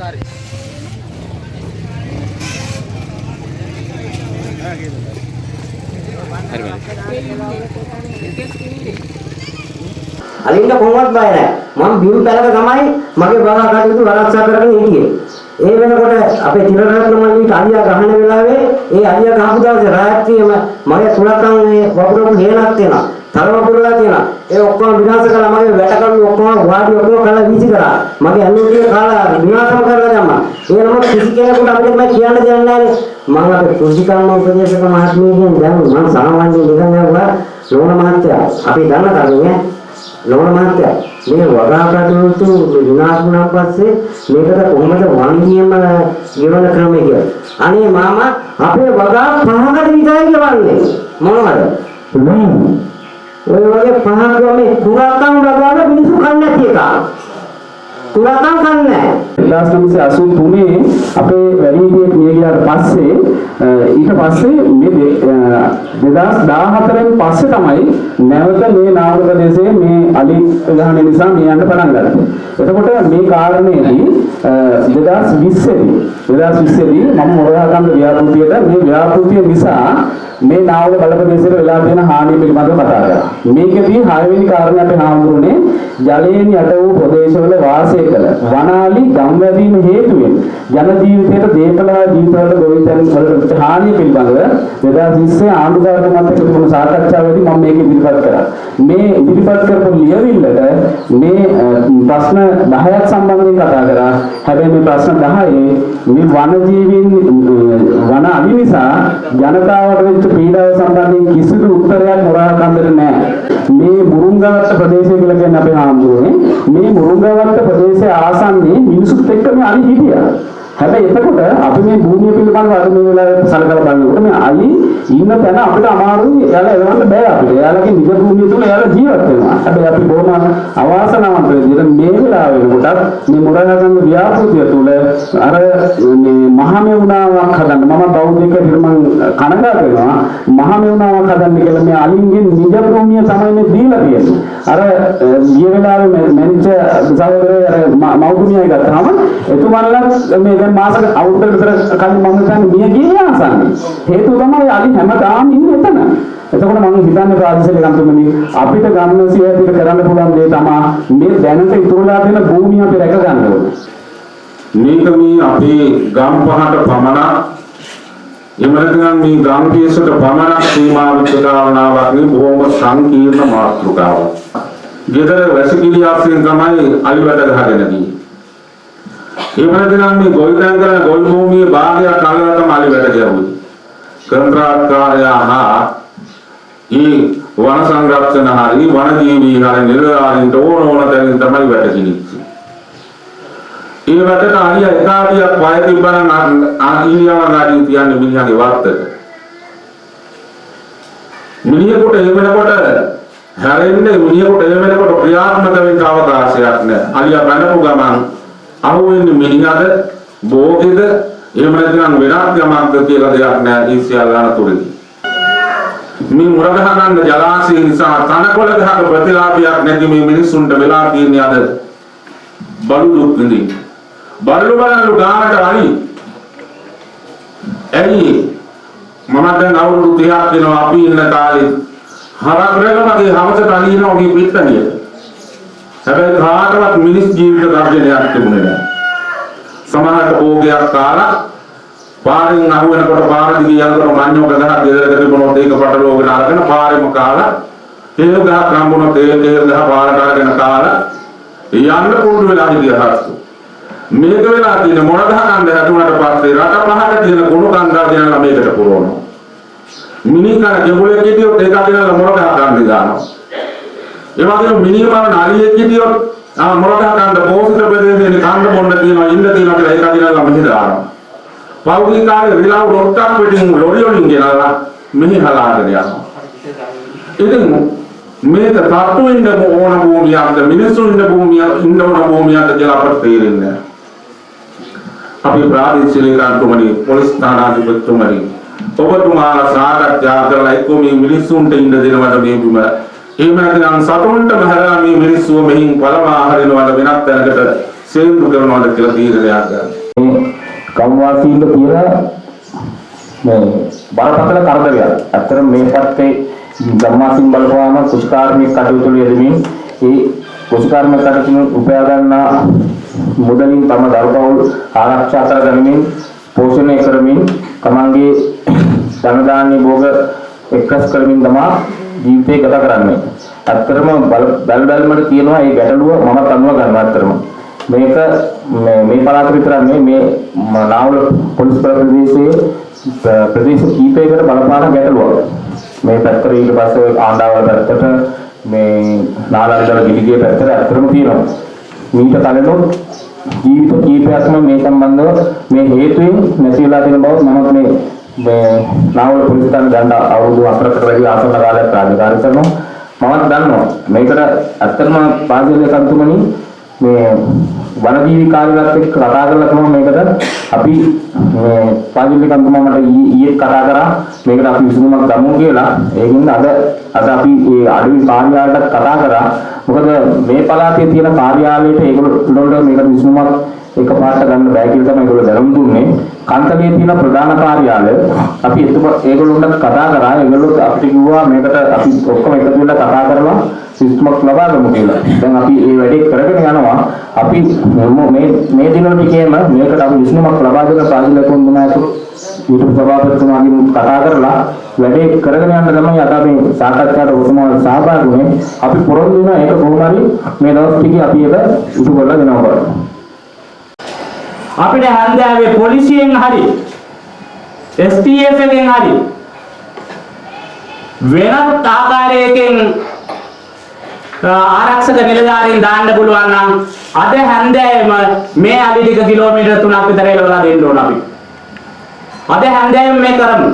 කාර්යය. අලින්ද කොහොමවත් බය නැහැ. මම බිම් පැලක තමයි මගේ බලා කටයුතු ආරක්ෂා කරගෙන හිටියේ. ඒ වෙනකොට අපේ තිරරත්න මල්ලීට අලියා ගහන වෙලාවේ ඒ අලියා ගහපු දවසේ රාත්‍රියේම මගේ තුලකන් මේ වපුරපු හේනක් තියෙනවා. තරම පුරලා තියෙනවා. ඒ ඔක්කොම විනාශ කළා මගේ වැටකඩු ඔක්කොම වාඩි ඔක්කොම කළා වීසි කරා. මගේ අනුන්ගේ කාලා විනාශම කරලා දැම්මා. ඒ නම කිසි කෙනෙකුට අපිට මම කියන්න දෙයක් නැහැ. මම අපේ කෘෂිකර්ම උපදේශක මහත්මියගෙන් දැන් මම සාමාන්‍ය නිකන් යවුවා ලෝණ මහත්තයා අපි දන්න තරමේ ලෝණ මහත්තයා මේ වගා කටයුතු විනාශ වුණාන් පස්සේ මේකට කොහොමද වන්දියම ගෙවන ක්‍රමය කියලා. අනේ මාමා අපේ වගා පහකට විතරයි ගෙවන්නේ. මොනවද? ඔය වගේ පහක මේ කුරාකම් වගාව මිනිස්සු කන්නේ නැති එක. කුරාකම් කන්නේ නැහැ. 1983 අපේ වැඩිහිටියෙක් මිය ගියාට පස්සේ අ, ඊට පස්සේ මේ දෙ- අ, 2014 න් පස්සේ තමයි නැවත මේ නාවක ප්‍රදේශයේ මේ අලි ගහන නිසා මේ යන්න පටන් ගත්තේ. එතකොට මේ කාරණේදී අ, 2020 දී 2020 දී මම මොරගහකන්ද ව්‍යාපෘතියට මේ ව්‍යාපෘතිය නිසා මේ නාවක බල ප්‍රදේශයට වෙලා තියෙන හානිය පිළිබඳව කතා කරා. මේකදී හයවෙනි කාරණේ අපි හාමුදුරනේ ජලයෙන් යට වූ ප්‍රදේශවල වාසය කළ වනාලි ගම්වැදීම හේතුවෙන් ජන ජීවිතයට දේපල හා ජීවිතවල ගොවිතැන් වලට හානිය පිළිබඳව 2020 ආණ්ඩුකාරක මත තිබුණු සාකච්ඡාවේදී මම මේක ඉදිරිපත් කරා. මේ ඉදිරිපත් කරපු ලියවිල්ලට මේ අ, ප්‍රශ්න 10ක් සම්බන්ධයෙන් කතා කරා. හැබැයි මේ ප්‍රශ්න 10 මේ වනජීවීන් අ, වන අලි නිසා ජනතාවට වෙච්ච පීඩාව සම්බන්ධයෙන් කිසිදු උත්තරයක් මොරා කන්දට නැහැ. මේ මුරුංගවත්ත ප්‍රදේශය කියලා කියන්නේ අපේ හාමුදුරුවනේ. මේ මුරුංගවත්ත ප්‍රදේශයේ ආසන්නයේ මිනිසුත් එක්ක මේ අලි හිටියා. හැබැයි එතකොට අපි මේ භූමිය පිළිබඳව අද මේ වෙලාවේ සලකලා බලනකොට මේ අලි ඉන්න තැන අපිට අමාරුයි එයාලා එලවන්න බෑ අපිට. එයාලගේ නිජ භූමිය තුල එයාලා ජීවත් වෙනවා. හැබැයි අපි බොහොම අවාසනාවන්ත විදිහට මේ වෙලාවේ වෙනකොටත් මේ මුරගහගම ව්‍යාපෘතිය තුල අර මේ මහමෙවුනාවක් හදන්න මම බෞද්ධක හිරමන් කනගාටු වෙනවා. මහමෙවුනාවක් හදන්න කියලා මේ අලින්ගේ නිජ භූමිය තමයි මේ දීලා තියෙන්නේ. අර ගිය වෙලාවේ මැනිච්ච සහෝදරය අර මව්තුමියයි ගත්තාම එතුමන්ලත් මේ දැන් මාස අවුරුද්දකට විතර කලින් මම හිතන්නේ මිය ගියේ ආසන්නේ. හේතුව තමයි අලි හැමදාම ඉන්නේ එතන. එතකොට මම හිතන්නේ ප්‍රාදේශීය කම්පැනි අපිට ගන්න සියයට කරන්න පුළුවන් දේ තමයි මේ දැනට ඉතුරුලා තියෙන භූමිය අපි රැක ගන්න ඕනේ. මේක මේ අපේ ගම් පහට පමණක් එහෙම නැත්නම් මේ ගම් පියසට පමණක් සීමා වෙච්ච කාරණාවක් නෙවෙයි බොහොම සංකීර්ණ මාතෘකාවක්. ගෙදර වැසිකිලි ආශ්‍රයෙන් තමයි අලි වැඩ ගහගෙන තියෙන්නේ. එහෙම නැත්නම් මේ ගොවිතැන් කරන ගොවි භූමියේ භාගයක් අල්ලලා තමයි අලි වැඩ ගැහුවේ. කන්ත්‍රාත්කාරයා හා ඒ වන සංරක්ෂණ හරි වන ජීවී හරි නිලධාරීන්ට ඕන ඕන තැනින් තමයි වැඩ කිනිච්චේ. ඒ වැඩට අලිය එකාඩියක් වය තිබ්බනම් අලියව ගාඩිය තියන්නේ මිනිහාගේ වත්තට. මිනිහෙකුට එහෙම වෙනකොට හැරෙන්නේ මිනිහෙකුට එහෙම වෙනකොට ක්‍රියාත්මක වෙන්න අවකාශයක් නැහැ. අලියා බැනපු ගමන් අහුවෙන්නේ මිනිහද භෝගෙද එහෙම නැත්නම් වෙනත් යමක්ද කියලා දෙයක් නැහැ ඒ සියල්ල අනතුරුයි. මේ මුරගහ ගන්න ජලාශය නිසා තනකොළ ගහක ප්‍රතිලාභයක් නැති මේ මිනිස්සුන්ට වෙලා තියෙන්නේ අද බඩු දුක් විඳින්න. බල්ලු බලලු ගානට අලි. ඇයි මම දැන් අවුරුදු 30ක් වෙනවා අපි ඉන්න කාලේ හරක් රැකමගේ හවසට අලිනවා මේ පිටතනියට. හැබැයි කාටවත් මිනිස් ජීවිත ගර්ජනයක් තිබුණේ නැහැ. සමහරට භෝගයක් කාලා පාරෙන් අහුවෙනකොට පාර දිගේ යනකොට මඤ්ඤෝ ගහක් ගෙදරට තිබුණොත් ඒක පටලෝගෙන අරගෙන පාරෙම කාලා තේල් ගහක් හම්බුනොත් ඒ තේල් ගහ පාරට අරගෙන කාලා යන්න පුරුදු වෙලා හිටියහත් මේක වෙලා තියෙන මොන ගහ කන්ද හැදුනට පස්සේ රට පහට තියෙන කුණු කන්දා දෙනලා මේකට පුරවනවා මිනිකන ජඹුලේ කිටියොත් ඒක අදිනලා මොන ගහ කන්ද දානවා? ඒ වගේම මිනිමම නාලියෙක් කිටියොත් ආ මොන ගහ කන්ද පෝසිත ප්‍රදේශයේ කන්ද මොන්න තියෙනවා ඉන්න තියෙනවා කියලා ඒක අදිනලා මෙහෙ දානවා පෞද්ගලික කාර්ය විලාව රොට්ටක් පිටින් ලොරි වලින් ගෙනලා මෙහි හලාගෙන යනවා. ඉතින් මේක තට්ටු ඉන්න ඕන භූමියක්ද මිනිස්සු ඉන්න භූමිය ඉන්න ඕන භූමියක්ද කියලා අපට තේරෙන්නේ නැහැ. අපි ප්‍රාදේශීය කාර්යතුමනි පොලිස් ස්ථානාධිපතිතුමනි ඔබතුමාලා සාකච්ඡා කරලා එක්ක මේ මිනිස්සුන්ට ඉන්න දෙනවද මේ බිම එහෙම නැත්නම් සතුන්ට බහැලා මේ මිනිස්සුව මෙහින් පළවා හරිනවද වෙනත් තැනකට සේන්දු කරනවාද කියලා තීරණයක් ගන්න. මේ ගම්වාසීන්ට තියෙන මේ බරපතල කරදරයක්. ඇත්තටම මේ පැත්තේ ගම්වාසීන් බලපුවාම කුෂ්කාර්මික කටයුතු වල යෙදෙමින් ඒ කුෂ්කාර්මික කටයුතු උපයා ගන්නා මුදලින් තම දරුපවුල් ආරක්ෂා කර ගනිමින් පෝෂණය කරමින් තමන්ගේ ධන දාන්‍ය භෝග එක්රස් කරමින් තමා ජීවිතය ගත කරන්නේ. ඇත්තටම බල බැල බැලමට තියෙනවා මේ ගැටලුව මම අනුව ගන්නවා ඇත්තටම. මේක මේ මේ පළාත විතරක් නෙමෙයි මේ ම- නාවල පොලිස් ප්‍රදේශයේ ප්‍ර- ප්‍රදේශ කීපයකට බලපාන ගැටලුවක්. මේ පැත්තට ඊට පස්සේ ආණ්ඩාවල පැත්තට මේ නාලාරිදල ගිහිගේ පැත්තට ඇත්තටම තියෙනවා. මීට කලිනුත් ජීවිත කීපයක්ම මේ සම්බන්ධව මේ හේතුවෙන් නැති වෙලා තියෙන බව මම මේ මේ නාවල පොලිස් ස්ථාන ගන්න අවුරුදු 4කට වැඩි ආසන්න කාලයක් රාජකාරී කරනවා. මමත් දන්නවා මේකට ඇත්තටම පාසලේ සම්තුමනි මේ වනජීවි කාර්යාලයත් එක්ක කතා කරලා තමයි මේකට අපි මේ පාජිලි කන්තුමා මට ඊ- ඊයේ කතා කරා මේකට අපි විසඳුමක් ගමු කියලා. ඒකින්ද අද අද අපි ඒ අඩවි කාර්යාලයට කතා කරා. මොකද මේ පළාතේ තියෙන කාර්යාලයට ඒගොල්ලෝ මේකට විසඳුමක් එකපාරට ගන්න බෑ කියලා තමයි ඒගොල්ලෝ දැනුම් දුන්නේ. කන්තලේ තියෙන ප්‍රධාන කාර්යාලය අපි එතකොට ඒගොල්ලොන්ට කතා කරා. ඒගොල්ලෝ අපිට කිව්වා මේකට අපි ඔක්කොම එකතු වෙලා කතා කරලා සිස්ටමක් ලබා ගමු කියලා. දැන් අපි මේ වැඩේ කරගෙන යනවා. අපි මො- මේ මේ දිනවල කියම මේකට අපි විසඳුමක් ලබා දෙන පාසල කොන්දුනාතු ඊට සභාපතිතුමාගෙන් කතා කරලා වැඩේ කරගෙන යන්න තමයි අද අපි සාකච්ඡාවට ඔතනවල සහභාගී වුණේ. අපි පොරොන්දු වෙනවා ඒක කොහොම හරි මේ දවස් ටිකේ අපි ඒක ඉටු කරලා දෙනවා බලන්න. අපිට හන්දෑවේ පොලිසියෙන් හරි STF එකෙන් හරි වෙනත් ආකාරයකින් අ, ආරක්ෂක නිලධාරීන් දාන්න පුළුවන් නම් අද හැන්දෑවෙම මේ අලි ටික කිලෝමීටර් 3ක් විතර එලවලා දෙන්න ඕන අපි. අද හැන්දෑවෙම මේ කරමු.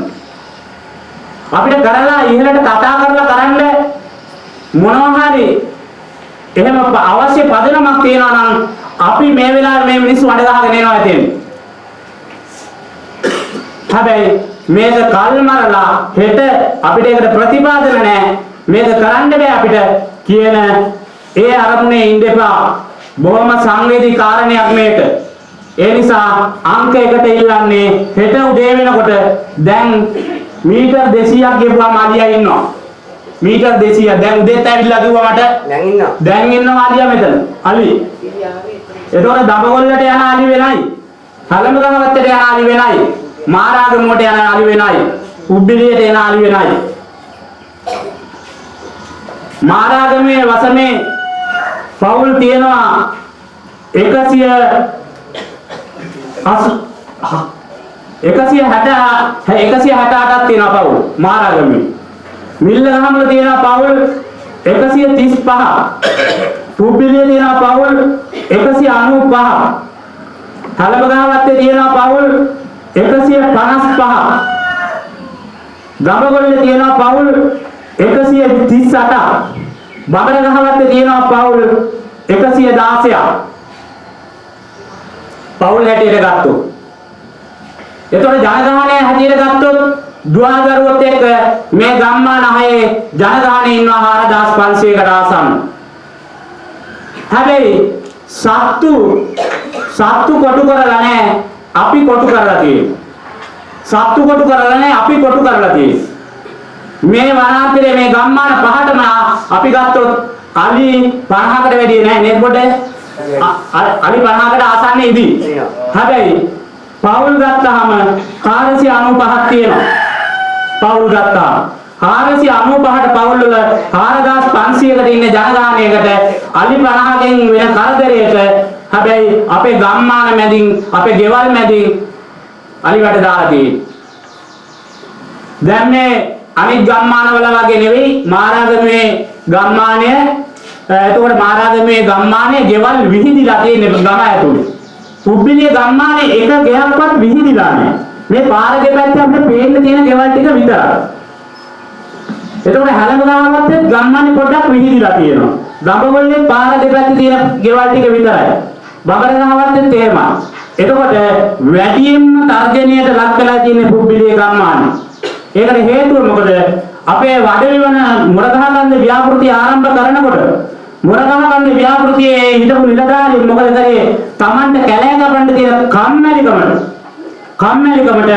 අපිට කරලා ඉහළට කතා කරලා කරන්න මොනවා හරි එහෙම ප- අවශ්‍ය පදනමක් තියෙනවා නම් අපි මේ වෙලාවේ මේ මිනිස්සු අඬ ගහගෙන එනවා ඇතෙන්. හැබැයි මේක කල් මරලා හෙට අපිට ඒකට ප්‍රතිපාදන නැහැ. මේක කරන්න බෑ අපිට කියන ඒ අරමුණේ එපා. බොහොම සංවේදී කාරණයක් මේක. ඒ නිසා අංක එකට ඉල්ලන්නේ හෙට උදේ වෙනකොට දැන් මීටර් 200ක් ගෙවුවාම අලියා ඉන්නවා. මීටර් 200 දැන් උදේත් ඇවිල්ලා කිව්වා මට දැන් ඉන්නවා දැන් ඉන්නවා අලියා මෙතන. අලි. එතකොට දඹගොල්ලට යන අලි වෙනයි. කලම ගහවත්තට යන අලි වෙනයි. මාරාගමුවට යන අලි වෙනයි. උබ්බිලියට එන අලි වෙනයි. මාරාගමේ වසමේ පවුල් තියෙනවා 100 160 168ක් තියෙනවා පවුල් මාරාගමේ. මිල්ලගහමල තියෙනවා පවුල් 135. පුබ්බිලියේ තියෙනවා පවුල් 195. තලබගාවත්තේ තියෙනවා පවුල් 155. ගබගොල්ලේ තියෙනවා පවුල් 138ක්. බබරගහවත්තේ තියෙනවා පවුල් 116ක්. පවුල් හැටියට ගත්තොත්. එතකොට ජනගහනය හැටියට ගත්තොත් දුවදරුවොත් එක්ක මේ ගම්මාන හයේ ජනගහනය ඉන්නවා 4500කට ආසන්න. හැබැයි සත්තු සත්තු කොටු කරලා නැහැ අපි කොටු කරලා තියෙනවා. සත්තු කොටු කරලා නැහැ අපි කොටු කරලා තියෙනවා. මේ වනාන්තරයේ මේ ගම්මාන පහටම අපි ගත්තොත් අලි 50කට වැඩි නැහැ නේද පොඩ? අලි 50කට ආසන්න ඉදී. හැබැයි පවුල් ගත්තාම 495ක් තියෙනවා. පවුල් ගත්තාම 495ට පවුල් වල 4500කට ඉන්න ජනගහනයකට අලි 50කින් වෙන කරදරයක හැබැයි අපේ ගම්මාන මැදින් අපේ ගෙවල් මැදින් අලි වැට දාලා තියෙන්නේ. දැන් මේ අනිත් ගම්මානවල වගේ නෙවෙයි මාරාගමේ ගම්මානය අ, එතකොට මාරාගමේ ගම්මානයේ ගෙවල් විහිදිලා තියෙන ගම ඇතුලේ. පුබ්බිලිය ගම්මානයේ එක ගෙයක්වත් විහිදිලා නැහැ. මේ පාර දෙපැත්තේ අපිට පේන්න තියෙන ගෙවල් ටික විතරයි. එතකොට හැලමගාවත්තේ ගම්මානේ පොඩ්ඩක් විහිදිලා තියෙනවා. දඹගොල්ලේ පාර දෙපැත්තේ තියෙන ගෙවල් ටික විතරයි. බබරගාවත්තේ තේමා. එතකොට වැඩියෙන්ම තර්ජනයට ලක් වෙලා තියෙන පුබ්බිලිය ගම්මානේ. ඒකට හේතුව මොකද? අපේ වඩවිවන මුරගහකන්ද ව්‍යාපෘති ආරම්භ කරනකොට මොරගහකන්ද ව්‍යාපෘතියේ හිටපු නිලධාරීන් මොකද කරේ? Tamanට කැලෑ කපන්න තියෙන කම්මැලිකමට කම්මැලිකමට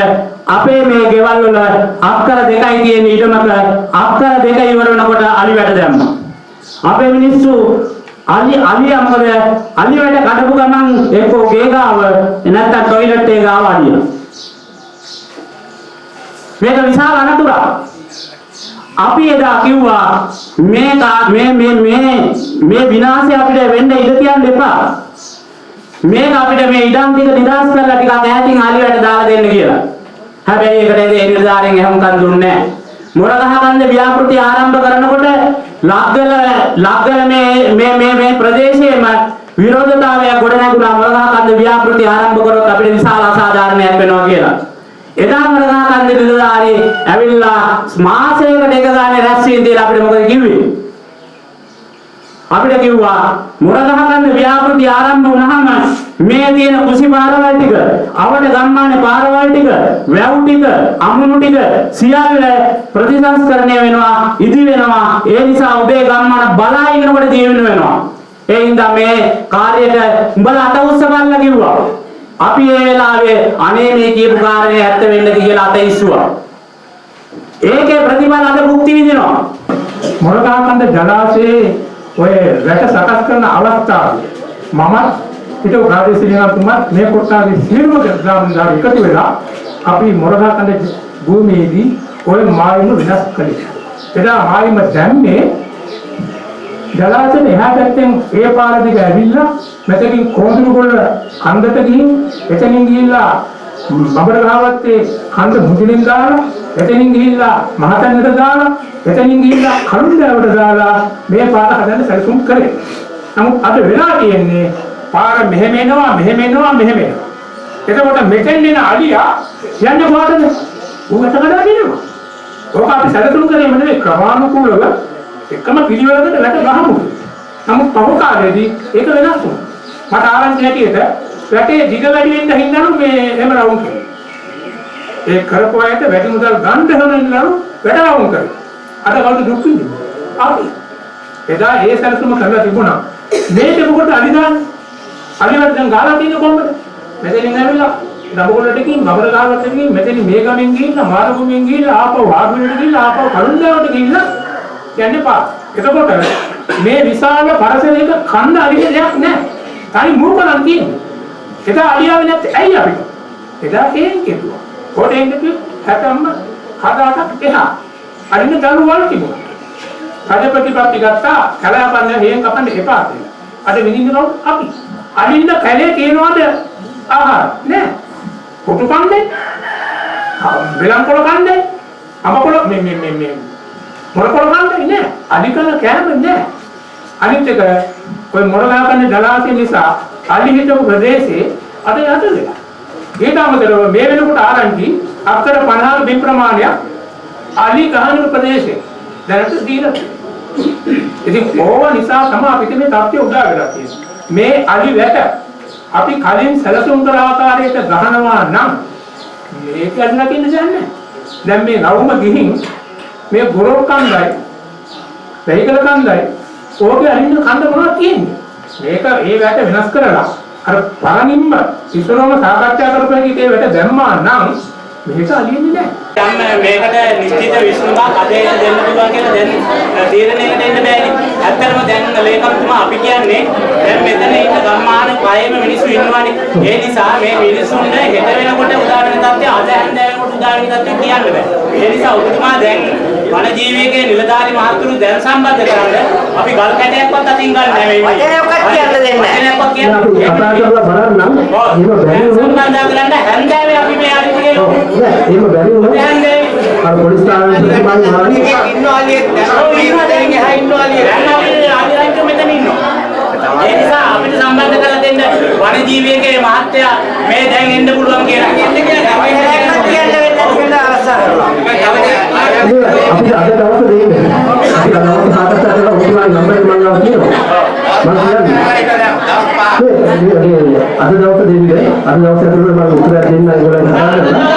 අපේ මේ ගෙවල් වල අක්කර දෙකයි තියෙන ඊටමක අක්කර දෙක ඉවර වෙනකොට අලි වැට දැම්මා. අපේ මිනිස්සු අලි අලියා මොකද අලි වැට කඩපු ගමන් එක්කෝ ගේ ගාව නැත්නම් টয়ලට් එක ගාව අලියා. මේක විශාල අනතුරක්. අපි එදා කිව්වා මේ කා- මේ මේ මේ මේ විනාශය අපිට වෙන්න ඉඩ තියන්න එපා. මේක අපිට මේ ඉඩම් ටික නිදාස් කරලා ටිකක් ඈතින් ආලියට දාලා දෙන්න කියලා. හැබැයි ඒකට ඒ නිලධාරීන් එහෙමකන් දුන්නේ නැහැ. මොරගහකන්ද ව්‍යාපෘති ආරම්භ කරනකොට ලග්ගල ලග්ගල මේ මේ මේ මේ ප්‍රදේශයේම විරෝධතාවයක් ගොඩ නැගුණා මොරගහකන්ද ව්‍යාපෘති ආරම්භ කරොත් අපිට විශාල අසාධාරණයක් වෙනවා කියලා. එදා මොරගහකන්ද නිලධාරී ඇවිල්ලා මාසයකට එක ගානේ රැස්වීම දීලා අපිට මොකද කිව්වේ? අපිට කිව්වා මුරගහගන්න ව්‍යාපෘති ආරම්භ වුණාම මේ තියෙන කුසි පාරවල් ටික, අවට ගම්මානේ පාරවල් ටික, වැව් ටික, අමුණු ටික සියල්ල ප්‍රතිසංස්කරණය වෙනවා, ඉදි වෙනවා. ඒ නිසා ඔබේ ගම්මාන බලා ඉන්නකොට ජීවෙන්න වෙනවා. ඒ හින්දා මේ කාර්යයට උඹලා අත උස්සපල්ලා කිව්වා. අපි ඒ වෙලාවේ අනේ මේ කියපු කාරණේ ඇත්ත වෙන්නද කියලා අත ඉස්සුවා. ඒකේ ප්‍රතිඵල අද භුක්ති විඳිනවා. මොරකාකන්ද ජලාශයේ ඔය රැට සකස් කරන අවස්ථාවේ මමත් හිටපු ප්‍රාදේශීය නායකතුමත් මේ කොටාගේ සියලුම ග්‍රාමදාර එකතු වෙලා අපි මොරකාකන්ද භූමියේදී ඔය මායිම විනාශ කළේ. එදා මායිම දැම්මේ ජලාශයෙන් එහා පැත්තෙන් ඒ පාර දිග ඇවිල්ලා මෙතකින් කොඳුරුගොල්ල කන්දට ගිහින් එතනින් ගිහිල්ලා බබර ගහවත්තේ කන්ද මුදිනින් දාලා එතනින් ගිහිල්ලා මහතැන්නට දාලා එතනින් ගිහිල්ලා කළුණ්ඩාවට දාලා මේ පාර හදන්න සැලසුම් කරේ. නමුත් අද වෙලා තියෙන්නේ පාර මෙහෙම එනවා මෙහෙම එනවා මෙහෙම එනවා. එතකොට මෙතෙන් එන අලියා යන්නේ කොහටද? ඌ එතකඩා ගෙනවා. ඕක අපි සැලසුම් කරේම නෙවෙයි ක්‍රමානුකූලව එකම පිළිවෙලකට වැට ගහමු. නමුත් පහු කාලේදී ඒක වෙනස් වුණා. මට ආරංචි හැටියට වැටේ දිග වැඩි වෙන්න හින්දාලු මේ එහෙම රවුම් කරේ. ඒ කරපු අයට වැඩි මුදල් ගන්න හොනනලු වැඩ රවුම් කරේ. අද කවුද දුක් විඳින්නේ? අපි. එදා ඒ සැලසුම කරලා තිබුණා. මේක මොකට අලිදාන? අලිවත් දැන් ගාලා තියෙන්නේ කොහොමද? මෙතනින් ඇවිල්ලා දඹකොල්ලටකින් බබර ගාවටකින් මෙතනින් මේ ගමෙන් ගිහිල්ලා මාරුගුමින් ගිහිල්ලා ආපහු වාගුවෙට ගිහිල්ලා ආපහු කරුණාවට ගිහිල්ලා යන්නේ පා. එතකොට මේ විශාල පරසරයක කන්න අරින දෙයක් නැහැ. තනි මූකලන් තියෙන්නේ. එදා අලියාවේ නැත්තේ ඇයි අපිට? එදා හේන් කෙරුවා. කොටෙන් දෙපි හැටම්ම හදාටක් එහා. අරින දළු වල තිබුණා. රජ ප්‍රතිපත්ති ගත්තා කලාපන්න හේන් කපන්න එපා කියලා. අද විඳින්න කවුද? අපි. අරින්න කැලේ තියනවාද ආහාර? නෑ. කොටු කන්නේ? වෙලම් කොළ කන්නේ? අඹ කොළ මේ මේ මේ මේ මොන කොළ කන්නේ නෑ. අධිකන කෑම නෑ. අනිත් එක ඔය මොරගහකන්නේ ජලාශය නිසා අලි හිටපු ප්‍රදේශේ අද යට වෙලා. ඊට අමතරව මේ වෙනකොට ආරංචි අක්කර 50 බිම් ප්‍රමාණයක් අලි ගහන ප්‍රදේශේ දැනට දීලා තියෙනවා. ඉතින් ඕව නිසා තමයි අපිට මේ තත්ත්වය උදා වෙලා තියෙන්නේ. මේ අලි වැට අපි කලින් සැලසුම් කළ ආකාරයට ගහනවා නම් මේක අල්ලකින්න දෙන්නේ දැන් මේ නවුම ගිහින් මේ ගොරොක් කන්දයි වෙහිකල කන්දයි ඕකේ අරින්න කන්ද මොනවද තියෙන්නේ මේක ඒ වැට වෙනස් කරලා අර පරණින්ම ඉස්සරවම සාකච්ඡා කරපු එකේ ඒ වැට දැම්මා නම් මේක අලියෙන්නේ නැහැ යම් මේකට නිශ්චිත විසඳුමක් අදේට දෙන්න පුළුවන් කියලා දැන් තීරණයකට එන්න බෑනේ. ඇත්තටම දැන් ලේකම්තුමා අපි කියන්නේ දැන් මෙතන ඉන්න ගම්මාන පහේම මිනිස්සු ඉන්නවානේ. ඒ නිසා මේ මිනිස්සුන්ට හෙට වෙනකොට උදාහරණ තත්ත්වය අද හැන්දෑවෙනකොට උදාහරණ තත්ත්වය කියන්න බෑ. ඒ නිසා ඔබතුමා දැන් වන ජීවිකයේ නිලධාරි මහතුරු දැන් සම්බන්ධ කරන්න අපි ගල් කැටයක්වත් අතින් ගන්න නැහැ මේ. වචනයක්වත් කියන්න දෙන්නේ නැහැ. වචනයක්වත් කියන්න. කතා කරලා බලන්නම්. එහෙම බැරි වුණොත් සම්බන්ධ කරන්න හැන්දෑවේ අපි මේ ආදිතේ නෑ එහෙම බැරි වුණොත් හැන්දෑවේ අර පොලිස් ස්ථානයේ ඉන්න අලියෙක් දැන් දැන් එහා ඉන්න අලියෙක් දැන් අපි ආදිරංච මෙතන ඉන්නවා. ඒ නිසා අපිට සම්බන්ධ කරලා දෙන්න වනජීවිකයේ මහත්තයා මේ දැන් එන්න පුළුවන් කියලා. කියන්න වෙන්නේ නැති වෙන අවස්ථා කරනවා. අපි අද දවස් දෙන්නේ. අපි දවස් සාකච්ඡා කරලා ඔබතුමාගේ නම්බරේ මම ගාව තියෙනවා. මම කියන්නේ අද දවස් දෙන්නේ. අද දවස් ඇතුළත මම උත්තර දෙන්න ඒගොල්ලන් කතා කරනවා.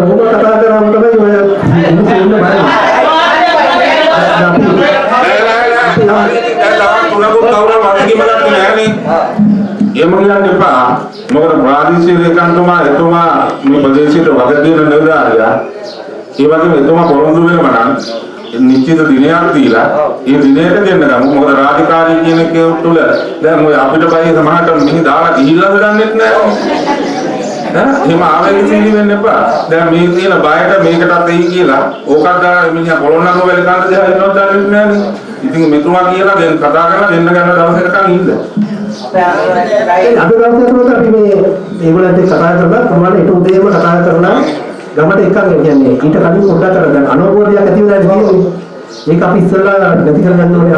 ඕක කතා කරාම තමයි ඔය ඉන්න ඉන්න බලන්නේ. දැන් තවත් තුනකුත් කවුරුම වගකීම ගත්තේ නැහනේ. එහෙම කියන්න එපා. මොකද ප්‍රාදේශීය ඒකාන්තමා එතුමා මේ ප්‍රදේශයට වගකීම් නිලධාරියා. ඒ වගේම එතුමා පොරොන්දු වෙනවා නම් නිශ්චිත දිනයක් දීලා ඒ දිනයට දෙන්න ගමු. මොකද රාජකාරී කියන එක තුළ දැන් ඔය අපිට බයි සමහරට මෙහි දාලා ගිහිල්ලාද දන්නෙත් නැහැ. ඈ එහෙම ආවේගශීලී වෙන්න එපා. දැන් මේ තියෙන බයට මේකටත් එයි කියලා ඕකත් දාලා මිනිහා පොළොන්නරුව වෙල කන්න දෙහා ඉන්නවද දන්නේ නැහැ. ඉතින් මෙතුමා කියලා දැන් කතා කරලා දෙන්න ගන්න දවසකටම ඉන්න. අද දවසේ තුනට අපි මේ ඒගොල්ලන්ට කතා කරලා කොහොමද ඊට උදේම කතා කරලා ගමට එකක් කියන්නේ ඊට කලින් පොඩ්ඩක් කරගන්න අනුභවයක් ඇති වෙලා තියෙන්නේ. ඒක අපි ඉස්සෙල්ලා නැති කරගන්න ඕනේ.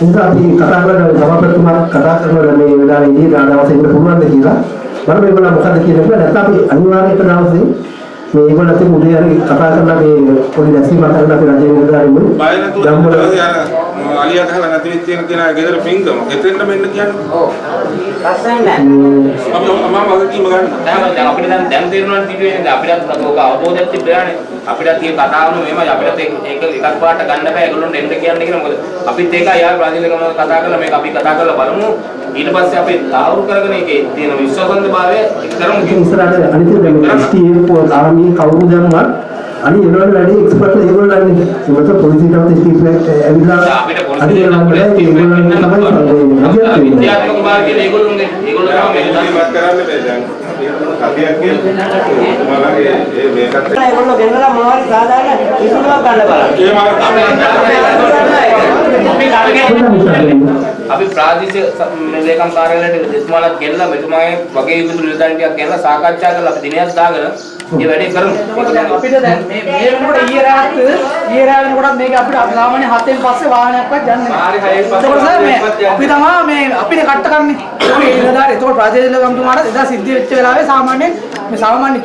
ඉතින් අපි කතා කරලා සභාපතිතුමා කතා කරනවා මේ වෙලාවේදී දවසේ ඉන්න පුළුවන්ද කියලා. බලමු ඒගොල්ලෝ මොකද කියන්නේ නැත්නම් අපි අනිවාර්යයෙන් එක දවසේ මේ ඒගොල්ලන්ට උදේ හරි කතා කරලා මේ පොඩි දැසීමක් කරලා අපි රජයේ නිලධාරීන් බය නැතුව අලියා ගහලා නැති වෙච්ච එක කියන ගෙදර පින්කම. එතෙන්ට මෙන්න කියන්නේ. ඔව්. ලස්සන නෑ. අපි මම වගකීම ගන්න. දැන් දැන් අපිට දැන් දැන් තේරෙනවා සිටුවේ නේද අපිටත් ඔක අවබෝධයක් තිබ්බානේ අපිටත් මේ කතාව මෙහෙමයි අපිටත් ඒක එකක් පාට ගන්න බෑ ඒගොල්ලොන්ට එන්න කියන්නේ කියලා මොකද අපිත් ඒක යාර බ්‍රාසීල් ගමන කතා කරලා මේක අපි කතා කරලා බලමු ඊට පස්සේ අපි තාවුරු කරගෙන ඒකේ තියෙන විශ්වාසන්තභාවය ඉතින් ඉස්සරහට අනිත් එක මේ STF පො ආර්මි කවුරු දැම්මත් අනිත් ඒවල වැඩි එක්ස්පර්ට් ඒගොල්ලෝ ඉන්නේ. මොකද පොලිසියට ස්ටීෆ් ඇවිල්ලා අපිට අනිත් ඒගොල්ලෝ තමයි ඒගොල්ලෝ තමයි විද්‍යාත්මක භාවය ඒගොල්ලෝගේ ඒගොල්ලෝ තමයි මේ ඉවත් කරන්න බෑ දැන්. කතියක් කියන්නේ තුමාලගේ ඒ මේකත් ඒගොල්ලෝ ගෙනලා මොනවද සාදාගෙන විසඳුමක් ගන්න බලන්න. අපි ප්‍රාදේශීය ලේකම් කාර්යාලයට එතුමාලත් ගෙනලා මෙතුමාගේ වගේ යුතු නිලධාරීන් ටිකක් ගෙනලා සාකච්ඡා කරලා අපි දිනයක් දාගෙන මේ වැඩේ කරමු. අපිට දැන් මේ මේ වෙනකොට ඊයේ රාත් ඊයේ රාත් වෙනකොට මේක අපිට සාමාන්‍ය හතෙන් පස්සේ වාහනයක්වත් යන්නේ පස්සේ ඒකෝට සර් මේ අපි තමයි මේ අපිට කට්ට කරන්නේ. ඒ ඉලදාර ඒකෝට ප්‍රාදේශීය ගම්තුමාට එදා සිද්ධ වෙච්ච වෙලාවේ සාමාන්‍යයෙන් මේ සාමාන්‍ය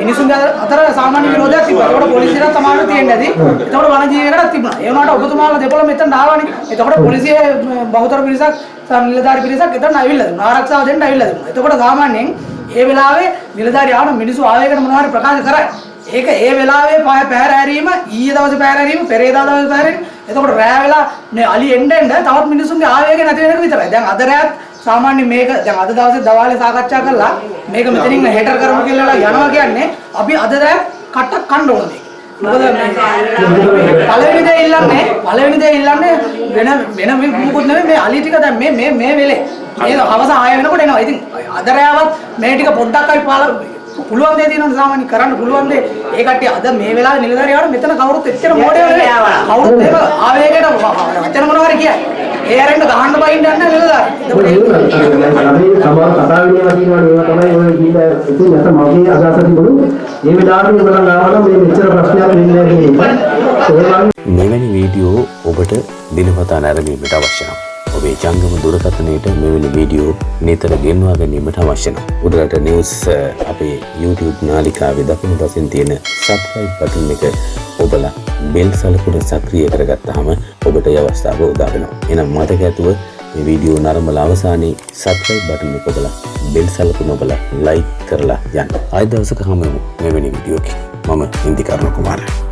මිනිසුන්ගේ අතර සාමාන්‍ය විරෝධයක් තිබ්බා. ඒකෝට පොලිසියට තමයි තියෙන්නේ නැති. ඒකෝට වනජීවිකටත් තිබුණා. ඒ වුණාට ඔබතුමාලා දෙපොළ මෙතන ආවනේ. ඒකෝට පොලිසිය බහුතර පිරිසක් නිලධාරි පිරිසක් එතන ඇවිල්ලා දුන්නා. ආරක්ෂාව දෙන්න ඇවිල්ලා දුන්නා. එතකොට සාමාන්‍යයෙන් ඒ වෙලාවේ නිලධාරි ආවම මිනිස්සු ආවේගන මොනවා හරි ප්‍රකාශ කරයි. ඒක ඒ වෙලාවේ පහ පැහැර හැරීම ඊයේ දවසේ පැහැර හැරීම පෙරේදා දවසේ පැහැර හැරීම එතකොට රෑ වෙලා මේ අලි එන්න එන්න තවත් මිනිස්සුන්ගේ ආවේගය නැති වෙන එක විතරයි. දැන් අද රෑත් සාමාන්‍ය මේක දැන් අද දවසේ දවාලේ සාකච්ඡා කළා මේක මෙතනින් හෙටර් කරමු කියලා යනවා කියන්නේ අපි අද රෑ කට්ටක් කන්න ඕන මේක. මොකද මේ පළවෙනි දේ ඉල්ලන්නේ පළවෙනි දේ ඉල්ලන්නේ වෙන වෙන මොකුත් නෙමෙයි මේ අලි ටික දැන් මේ මේ මේ වෙලේ මේ හවස 6 වෙනකොට එනවා. ඉතින් අද රෑවත් මේ ටික පොඩ්ඩක් අපි පාල පුළුවන් දේ තියෙනවා සාමාන්‍ය කරන්න පුළුවන් දේ. ඒ කට්ටිය අද මේ වෙලාවේ නිලධාරියාට මෙතන කවුරුත් එච්චර මොඩේ නෙවෙයි. කවුරුත් එහෙම ආවේගයට වචන මොනවා හරි කියයි. ඒ ඇරෙන්න ගහන්න බයින්න යන්න නිලධාරි. එතකොට ඒ- අපි සමහර කතා වෙනවා කියනවා ඒවා තමයි ඔය කීලා ඉතින් නැත්නම් මගේ අදහස තිබුණු මේ වෙලාවට ඉඳලා ගාවනම් මේ මෙච්චර ප්‍රශ්නයක් වෙන්නේ නැහැ කියන එක. ඒ වගේ මෙවැනි වීඩියෝ ඔබට දිනපතා නැරඹීමට අවශ්‍ය නම් ඔබේ ජංගම දුරකථනයට මෙවැනි වීඩියෝ නිතර ගෙන්වා ගැනීමට අවශ්‍ය නම් උඩරට නිවස් අ, අපේ YouTube නාලිකාවේ දකුණු පසින් තියෙන සබ්ස්ක්‍රයිබ් බටන් එක ඔබලා බෙල් සලකුණ සක්‍රිය කරගත්තාම ඔබට ඒ අවස්ථාව උදා වෙනවා. එහෙනම් මතක ඇතුව මේ වීඩියෝ නරඹලා අවසානයේ සබ්ස්ක්‍රයිබ් බටන් එක ඔබලා බෙල් සලකුණ ඔබලා ලයික් කරලා යන්න. ආයෙ දවසක හමු වෙමු මෙවැනි වීඩියෝකින්. මම ඉන්දිකර්ණ කුමාරයා